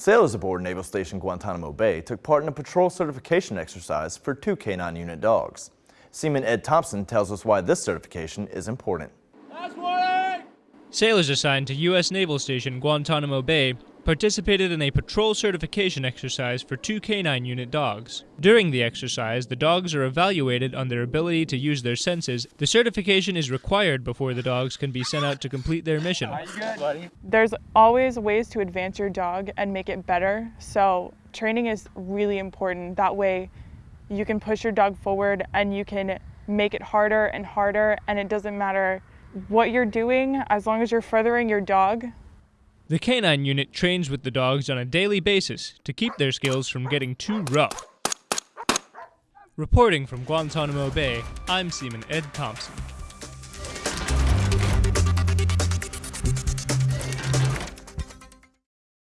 Sailors aboard Naval Station Guantanamo Bay took part in a patrol certification exercise for two K-9 unit dogs. Seaman Ed Thompson tells us why this certification is important. Sailors assigned to U.S. Naval Station Guantanamo Bay participated in a patrol certification exercise for two K-9 unit dogs. During the exercise, the dogs are evaluated on their ability to use their senses. The certification is required before the dogs can be sent out to complete their mission. There's always ways to advance your dog and make it better, so training is really important. That way you can push your dog forward and you can make it harder and harder and it doesn't matter what you're doing as long as you're furthering your dog the canine unit trains with the dogs on a daily basis to keep their skills from getting too rough. Reporting from Guantanamo Bay, I'm Seaman Ed Thompson.